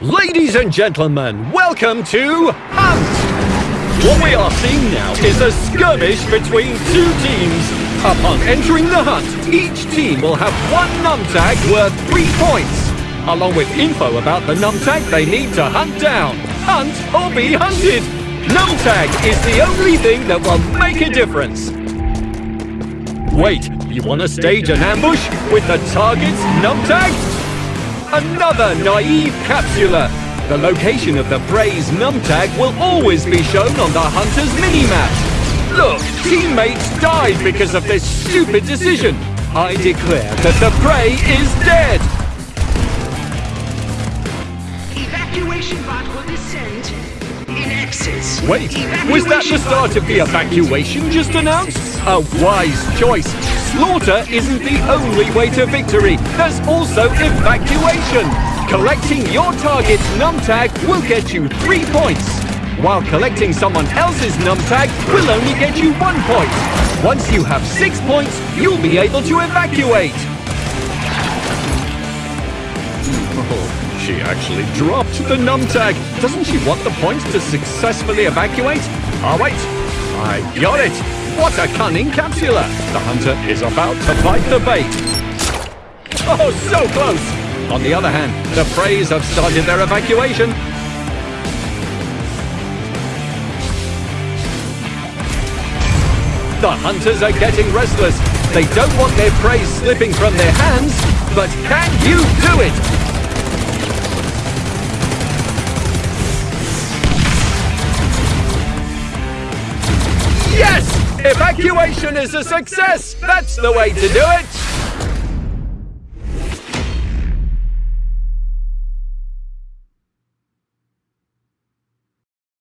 Ladies and gentlemen, welcome to Hunt! What we are seeing now is a skirmish between two teams. Upon entering the hunt, each team will have one numtag worth three points, along with info about the numtag they need to hunt down. Hunt or be hunted! Numtag is the only thing that will make a difference. Wait, you want to stage an ambush with the target's numtag? Another naive capsular! The location of the prey's numtag will always be shown on the hunter's minimap. Look, teammates died because of this stupid decision. I declare that the prey is dead. Evacuation bot will descend in exits. Wait, was that the start of the evacuation just announced? A wise choice. Slaughter isn't the only way to victory. There's also evacuation. Collecting your target's numtag will get you three points, while collecting someone else's numtag will only get you one point. Once you have six points, you'll be able to evacuate. Oh, she actually dropped the numtag. Doesn't she want the points to successfully evacuate? Oh, All right, I got it. What a cunning capsular. The hunter is about to bite the bait. Oh, so close. On the other hand, the Preys have started their evacuation. The hunters are getting restless. They don't want their prey slipping from their hands, but can you do it? Evacuation is a success! That's the way to do it!